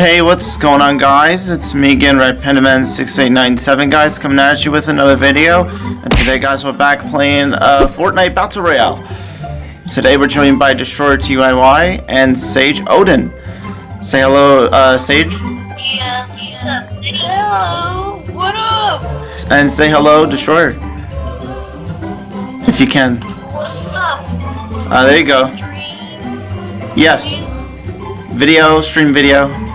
Hey, what's going on guys? It's me again, RedPandaman6897 guys, coming at you with another video. And today guys, we're back playing uh, Fortnite Battle Royale. Today we're joined by Destroyer TYY and Sage Odin. Say hello, uh, Sage. Yeah. Hello. What up? And say hello, Destroyer. If you can. What's up? Uh, there you go. Yes. Video, stream video.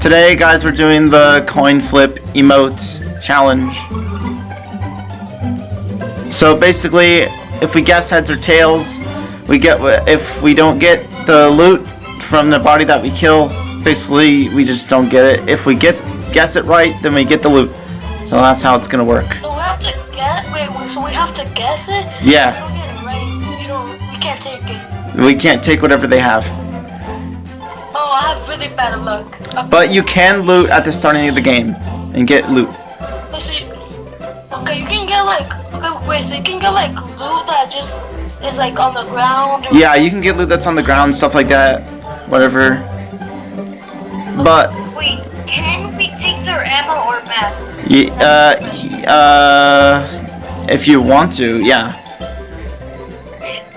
Today, guys, we're doing the coin flip emote challenge. So basically, if we guess heads or tails, we get, if we don't get the loot from the body that we kill, basically, we just don't get it. If we get, guess it right, then we get the loot. So that's how it's gonna work. So we have to guess. Wait, wait, so we have to guess it? Yeah. If we don't get it right. We don't. We can't take it. We can't take whatever they have. I have really bad luck. Okay. But you can loot at the starting of the game and get loot. Wait, so you, okay, you can get like. Okay, wait, so you can get like loot that just is like on the ground. Or, Yeah, you can get loot that's on the ground, stuff like that. Whatever. But Wait, can we take their ammo or mats? y- uh, uh, if you want to, yeah.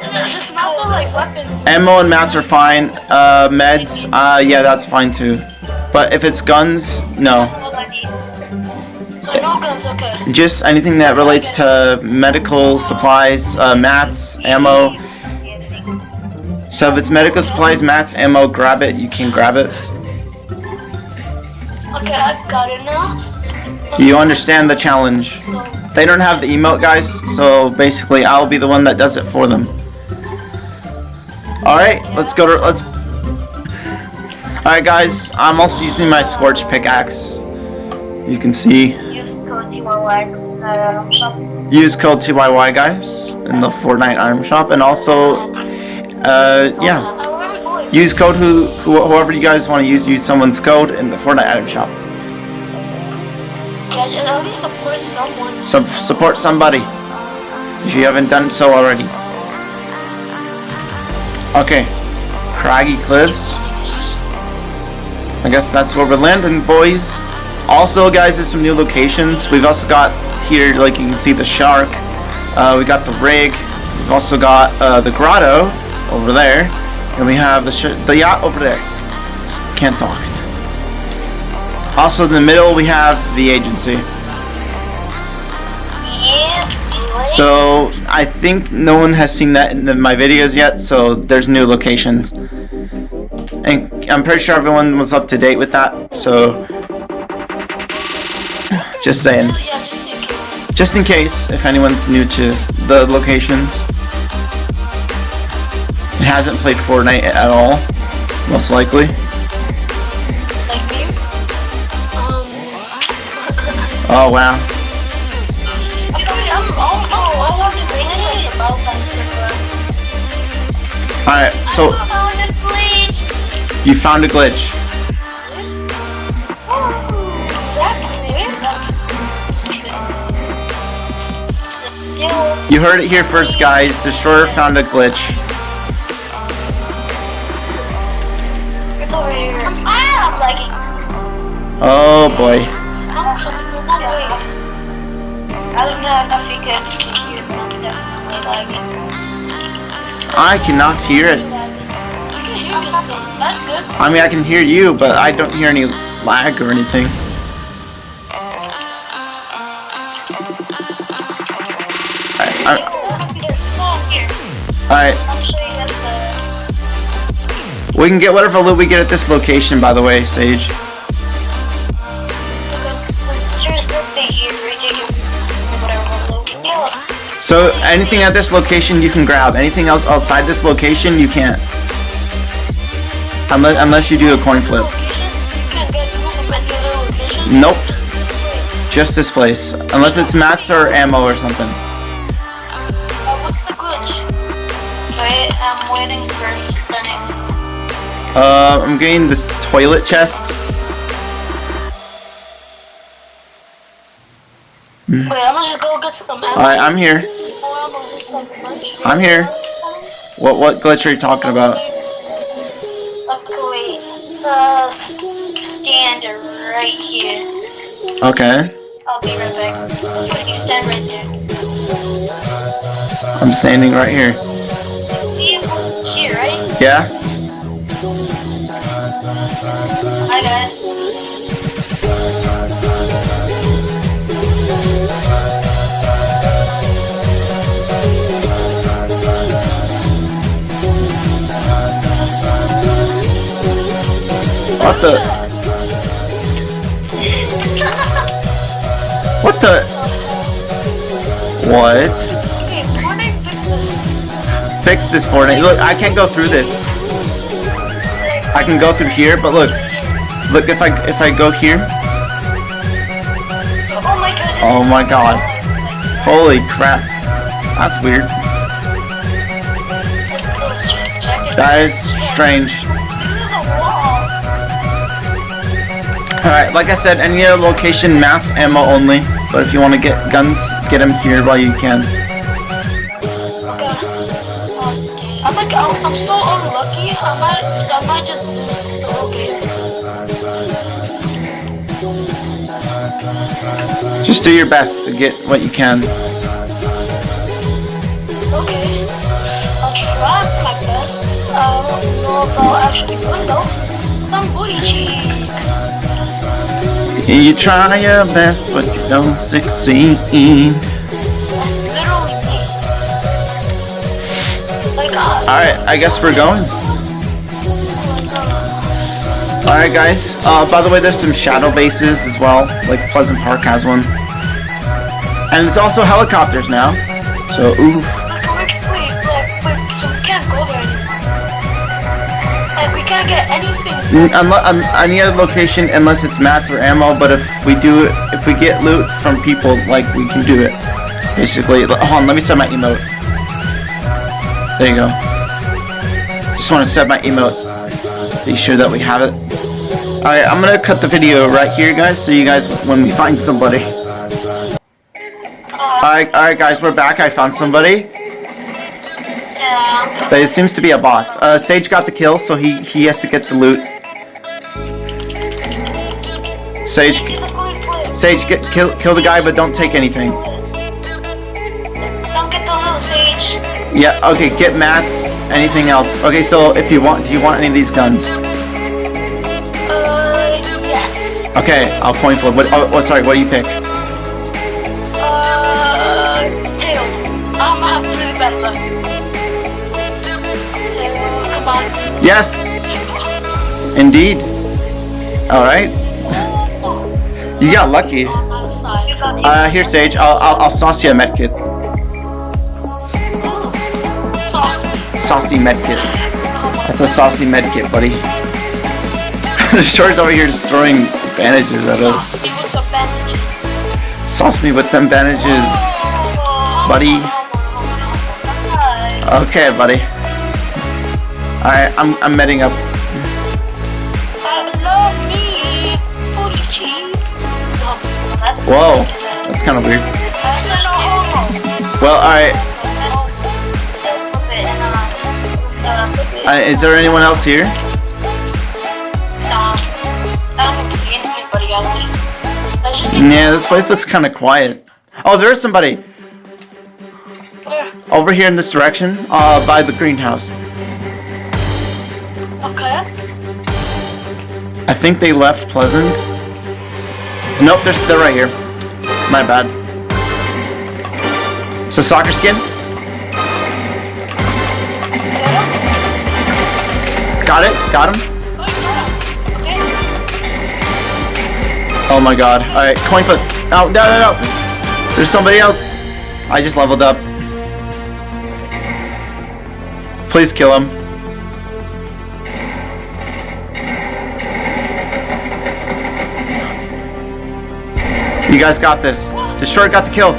It's like weapons. Ammo and mats are fine. Uh, meds, uh, yeah, that's fine too. But if it's guns, no. What I need. So no guns, okay. Just anything that relates to medical supplies, uh, mats, ammo. So if it's medical supplies, mats, ammo, grab it. You can grab it. Okay, I got it now. You understand the challenge. They don't have the emote, guys, so basically I'll be the one that does it for them. Alright, let's go to, let's... Alright guys, I'm also using my Scorch pickaxe. You can see. use code TYY uh, shop. Use code TYY, guys, in the Fortnite item shop, and also, uh, yeah. Where are we going? Use code who, who whoever you guys want to use, use someone's code in the Fortnite item shop. Yeah, at least support someone. Sub support somebody, if you haven't done so already. Okay, Craggy Cliffs. I guess that's where we're landing, boys. Also, guys, there's some new locations. We've also got here, like you can see, the shark. Uh, we got the rig. We've also got uh, the grotto over there, and we have the the yacht over there. Can't talk. Also, in the middle, we have the agency. So I think no one has seen that in my videos yet. So there's new locations, and I'm pretty sure everyone was up to date with that. So just saying, just in case. just in case if anyone's new to the locations, hasn't played Fortnite at all, most likely. Like me. Um. Oh wow. I mean, I'm, I'm, oh, I wasn't thinking. All right, so I found a glitch. you found a glitch. That's new. That's true. Yo, You heard it here first, guys. Destroyer found a glitch. It's over here. Ah, I'm lagging. Oh boy. I'm coming on my. I don't know if you guys can I cannot hear it. I mean, I can hear you, but I don't hear any lag or anything. Alright, we can get whatever loot we get at this location, by the way, Sage. So, anything at this location you can grab. Anything else outside this location, you can't. Unless, unless you do a coin flip. Location? You can't get loot from any other location? Nope, just this place. Unless it's mats or ammo or something. What's the glitch? Wait, I'm waiting for stunning. Uh, I'm getting this toilet chest. Wait, I'm gonna just go get some ammo. Alright, I'm here. More ammo, there's like a bunch. I'm here. What what glitch are you talking about? Okay, wait. Uh, stand right here. Okay. I'll be right back. If you stand right there. I'm standing right here. See you here, right? Yeah? Hi guys. The? What the? What? Okay, Fortnite fix this. Fix this Fortnite. Look, I can't go through this. I can go through here, but look. Look, if I if I go here. Oh my god. Oh my god. Holy crap. That's weird. That is strange. Alright, like I said, any other location, mass ammo only. But if you want to get guns, get them here while you can. Oh I'm like, I'm, I'm so unlucky. I might, I might just lose the whole game. Just do your best to get what you can. Okay. I'll try my best. I don't know if I'll actually win though. Some booty cheeks. You try your best, but you don't succeed. That's literally me. Like, uh, Alright, I guess we're going. Alright guys, uh, by the way there's some shadow bases as well, like Pleasant Park has one. And it's also helicopters now. So, ooh. wait, wait, wait, wait, so we can't go there anymore. We can't get anything. Any other location unless it's mats or ammo, but if we do if we get loot from people, like, we can do it. Basically, hold on, let me set my emote. There you go. Just want to set my emote. Be sure that we have it. Alright, I'm gonna cut the video right here, guys, so you guys, when we find somebody. Uh, alright, alright guys, we're back. I found somebody. But it seems to be a bot. Uh, Sage got the kill, so he, he has to get the loot. Sage, Get the coin flip. Sage, get kill kill the guy, but don't take anything. Don't get the little sage. Yeah, okay, get mats. Anything else? Okay, so if you want, do you want any of these guns? Uh, yes. Okay, I'll point for what. Oh, oh, sorry, what do you pick? Yes, indeed. All right, you got lucky. Uh, here, Sage. I'll I'll, I'll sauce you a medkit. Saucy medkit. That's a saucy medkit, buddy. the short's over here just throwing bandages at us. Sauce me with them bandages. Buddy. Okay, buddy. Alright, I'm I'm medding up. I me. Booty cheeks. No, that's Whoa, that's kind of weird. That's a no homo. Well, alright. Uh, is there anyone else here? Nah, I don't see anybody at. I just Yeah, this place looks kind of quiet. Oh, there is somebody over here in this direction, uh, by the greenhouse. Okay. I think they left Pleasant. Nope, they're they're right here. My bad. So soccer skin, got it, got him. Oh. Okay. Oh my god. Alright, coin flip. Oh, no, no, no. There's somebody else. I just leveled up. Please kill him. You guys got this. Destroyer got the kill.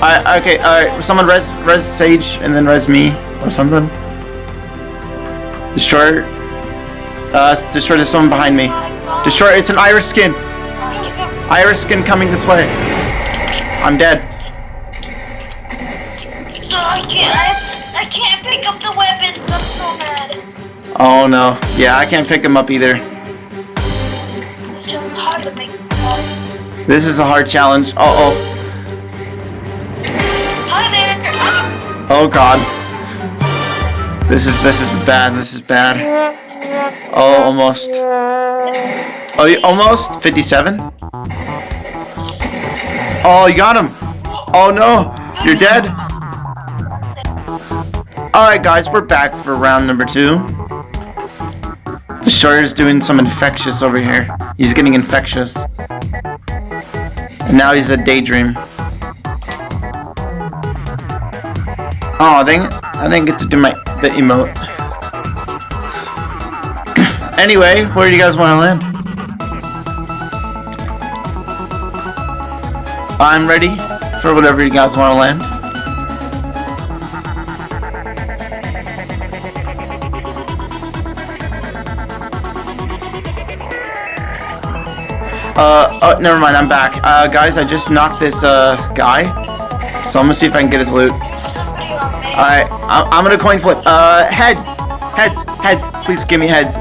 I okay, alright. Someone res res Sage and then res me or something. Destroyer. Uh, Destroyer, there's someone behind me. Destroyer, it's an iris skin. Iris skin coming this way. I'm dead. No, I can't. I, I can't pick up the weapons. I'm so mad. Oh no. Yeah, I can't pick him up either. This is a hard challenge. Uh oh. Oh god. This is this is bad. This is bad. Oh, almost. Oh, you almost 57. Oh, you got him. Oh no, you're dead. All right, guys, we're back for round number two. The Destroyer's doing some infectious over here. He's getting infectious. Now he's a daydream. Oh, dang it. I didn't get to do my the emote. anyway, where do you guys want to land? I'm ready for whatever you guys want to land. Uh, oh, never mind, I'm back. Uh, guys, I just knocked this, uh, guy. So I'm gonna see if I can get his loot. somebody on me. Alright, I'm, I'm gonna coin flip. Uh, heads! Heads! Heads! Please give me heads.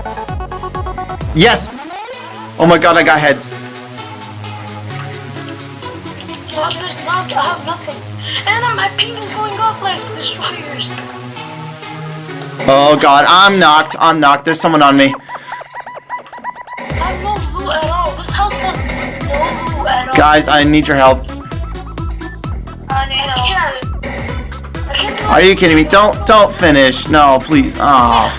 Yes! Oh my god, I got heads. Well, there's not, I have nothing. And my ping is going like destroyers. Oh god, I'm knocked. I'm knocked. There's someone on me. Guys, I need your help. Are you kidding me? Don't, don't finish. No, please. Oh,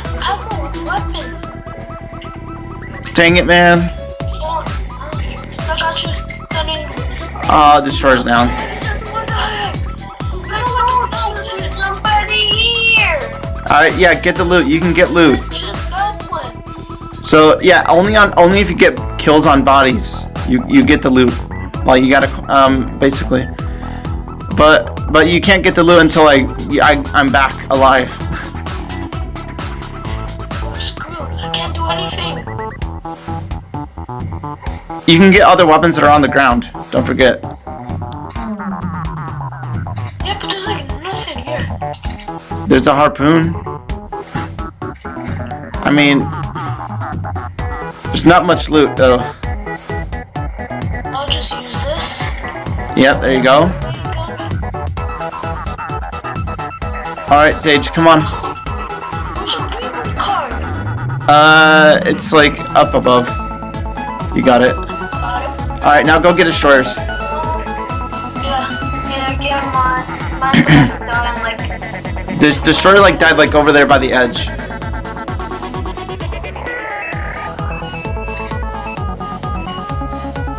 dang it, man. Oh, destroyer's down. Alright, yeah, get the loot. You can get loot. So, yeah, only on, only if you get kills on bodies, you, you get the loot. Like, you gotta, um, basically. But, but you can't get the loot until I, I I'm back alive. I'm screwed. I can't do anything. You can get other weapons that are on the ground. Don't forget. Yeah, but there's like nothing here. There's a harpoon. I mean, there's not much loot though. Yep, there you go. Alright, Sage, come on. Uh, it's like up above. You got it. Alright, now go get destroyers. This destroyer like died like over there by the edge.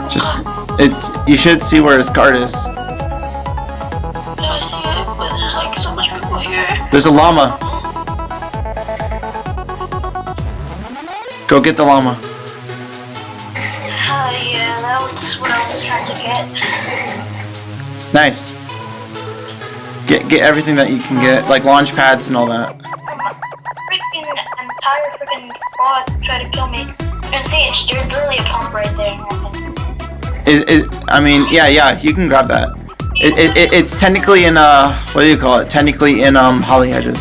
Just, it. You should see where his card is. Yeah, I see it, but there's like so much people here. There's a llama. Go get the llama. Uh, yeah, that was what I was trying to get. Nice. Get get everything that you can get, like launch pads and all that. Freaking entire freaking squad try to kill me. And see, it's, there's literally a pump right there. It, it, I mean, yeah, yeah, you can grab that. It, it, it, it's technically in uh, what do you call it? Technically in um, Holly Hedges.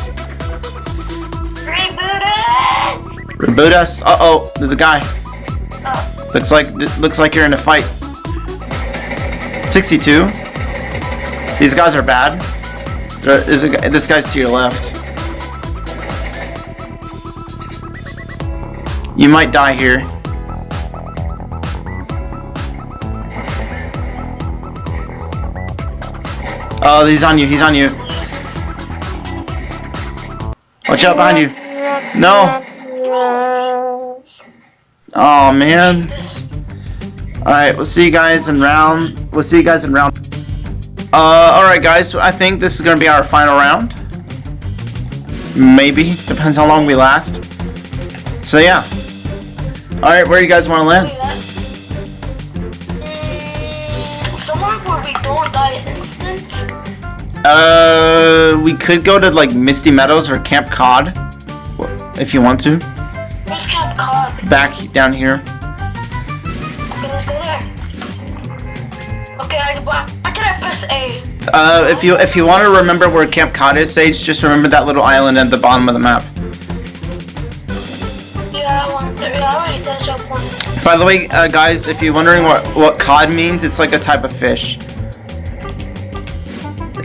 Reboot us! Reboot us. Uh oh, there's a guy. Looks like looks like you're in a fight. 62. These guys are bad. There is a, this guy's to your left. You might die here. Oh, he's on you. He's on you. Watch out behind you. No. Oh man. Alright, we'll see you guys in round. We'll see you guys in round. Uh, alright, guys. So I think this is gonna be our final round. Maybe depends how long we last. So yeah. Alright, where do you guys want to land? Somewhere where we don't die. Uh, we could go to like Misty Meadows or Camp Cod, if you want to. Where's Camp Cod? Back down here. Okay, let's go there. Okay, I, why why did I press A? Uh, if you if you want to remember where Camp Cod is, Sage, just remember that little island at the bottom of the map. Yeah, I want. Yeah, I already said one. By the way, uh, guys, if you're wondering what, what cod means, it's like a type of fish.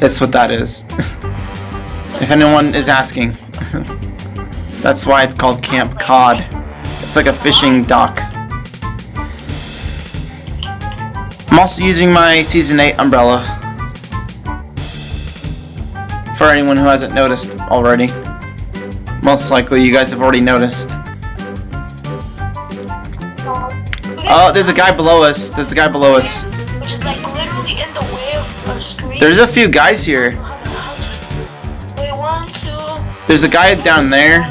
That's what that is. if anyone is asking. That's why it's called Camp Cod. It's like a fishing dock. I'm also using my Season 8 umbrella. For anyone who hasn't noticed already. Most likely you guys have already noticed. Oh, there's a guy below us. There's a guy below us. There's a few guys here. Wait, one, two. There's a guy down there.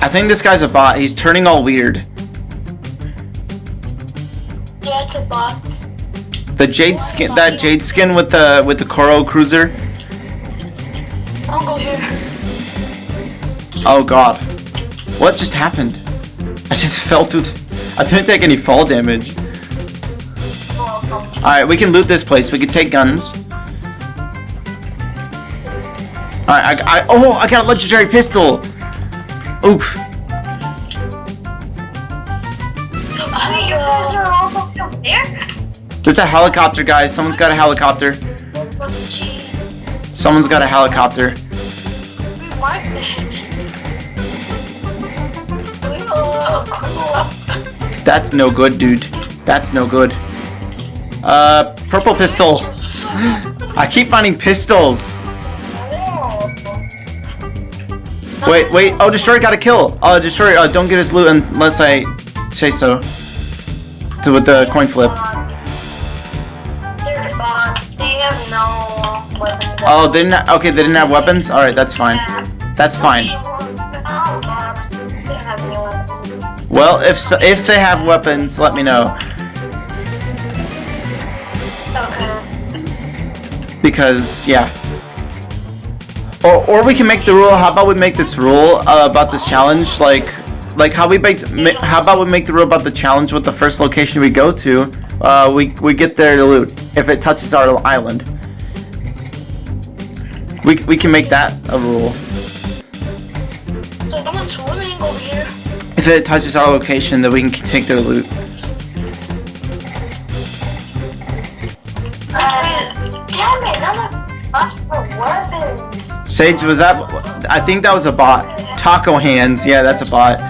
I think this guy's a bot. He's turning all weird. Yeah, it's a bot. The jade skin, that jade skin with the with the Coral Cruiser. I'll go here. Oh God, what just happened? I just fell through. I didn't take any fall damage. All right, we can loot this place. We can take guns. All right, I, I oh I got a legendary pistol. Oof. There's a helicopter, guys. Someone's got a helicopter. Someone's got a helicopter. That's no good, dude. That's no good. Uh, purple pistol. I keep finding pistols. Wait, wait. Oh, Destroyer got a kill. Oh, Destroyer, uh, don't get his loot unless I say so. To, with the coin flip. Oh, they didn't. Okay, they didn't have weapons. All right, that's fine. That's fine. Well, if so, if they have weapons, let me know because yeah. Or or we can make the rule. How about we make this rule uh, about this challenge like like how we make how about we make the rule about the challenge with the first location we go to uh, we we get their loot if it touches our island. We we can make that a rule. So someone's swimming over here. If it touches our location, then we can take their loot. Sage, was that? I think that was a bot. Taco hands. Yeah, that's a bot.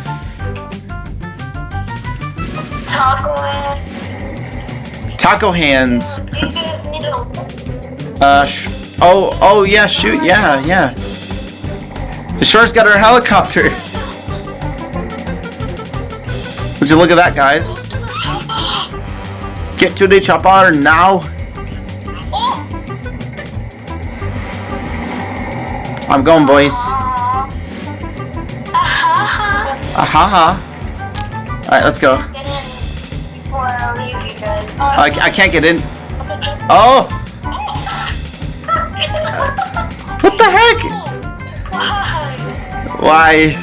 Taco Man. Taco hands. You guys need a Uh, oh, oh yeah, shoot, yeah, yeah. The shark's got her helicopter. Would you look at that, guys? Get to the chopper now. I'm going, boys. Ahaha. Ahaha. Alright, let's go. I. I, can't get in. Oh! What the heck? Why?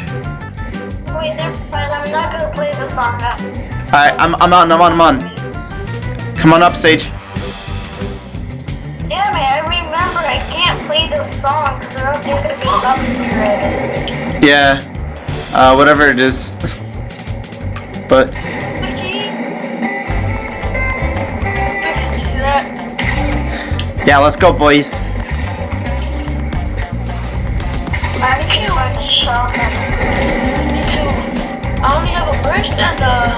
Alright, I'm, I'm on, I'm on, I'm on. Come on up, Sage. Play this song because or else you're gonna be copyrighted. Yeah. Uh, whatever it is. but, yeah, let's go, boys. I to find a shotgun. Me too. I only have a burst and uh,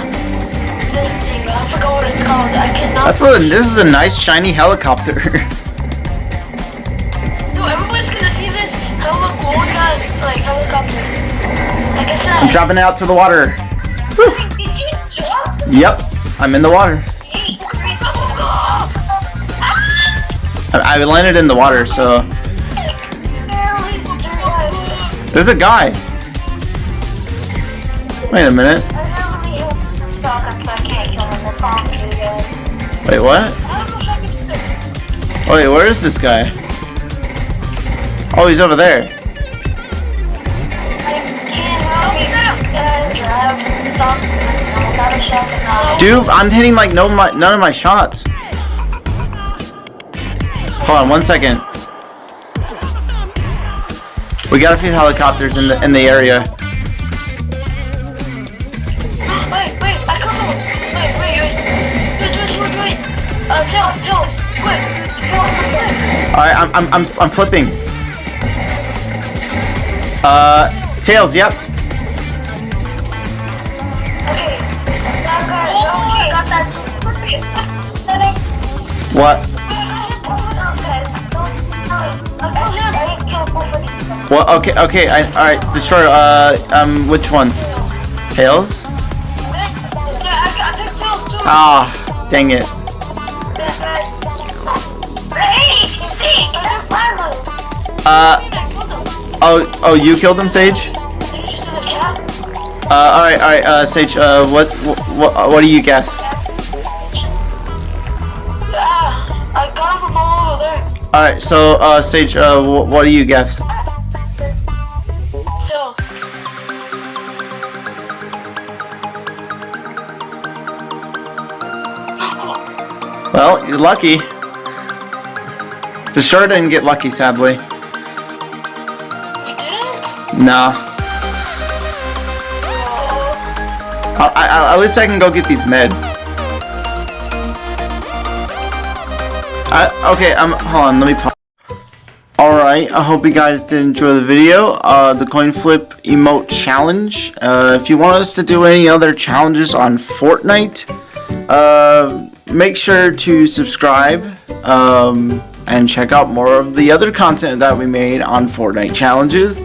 this thing. I forgot what it's called. I cannot. That's a, this is a nice shiny helicopter. I said. I'm dropping out to the water. Did you jump? Yep, I'm in the water. I, landed in the water, so there's a guy. Wait a minute. Wait, what? Wait, where is this guy? Oh, he's over there. Dude, I'm hitting like no my, none of my shots. Hold on one second. We got a few helicopters in the in the area. Wait, wait, I got someone. Wait, wait, wait. Wait, wait, wait, wait. Uh, Tails, Tails, quick. Alright, I'm, I'm, I'm, I'm flipping. Uh, Tails, yep. Them. What? Okay, okay, I, alright, destroy, uh, um, which one? Tails? Ah, dang it. Uh, oh, oh, you killed him, Sage? Uh, alright, alright, uh, Sage, uh, what, what, what do you guess? Alright, so, uh, Sage, uh, wh- what do you guess? Well, you're lucky. The sure didn't get lucky, sadly. You didn't? Nah. I, I, at least I can go get these meds. I, okay, um, hold on, let me pause. Alright, I hope you guys did enjoy the video, uh, the coin flip emote challenge. Uh, if you want us to do any other challenges on Fortnite, uh, make sure to subscribe, um, and check out more of the other content that we made on Fortnite challenges.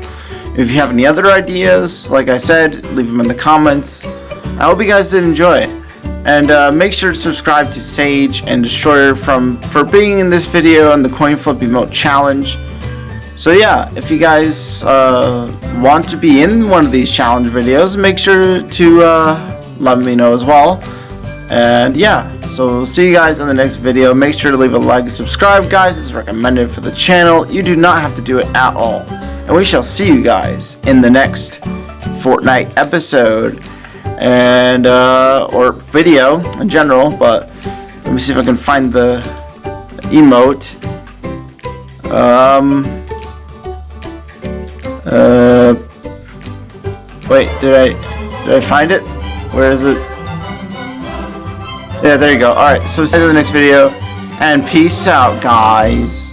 If you have any other ideas, like I said, leave them in the comments. I hope you guys did enjoy. And uh, make sure to subscribe to Sage and Destroyer from for being in this video and the coin flip emote challenge. So yeah, if you guys uh, want to be in one of these challenge videos, make sure to uh, let me know as well. And yeah, so see you guys in the next video. Make sure to leave a like and subscribe, guys. It's recommended for the channel. You do not have to do it at all. And we shall see you guys in the next Fortnite episode and uh, or video in general. But let me see if I can find the emote. Um. Uh. Wait, did I did I find it? Where is it? Yeah, there you go. Alright, so see you in the next video. And peace out, guys.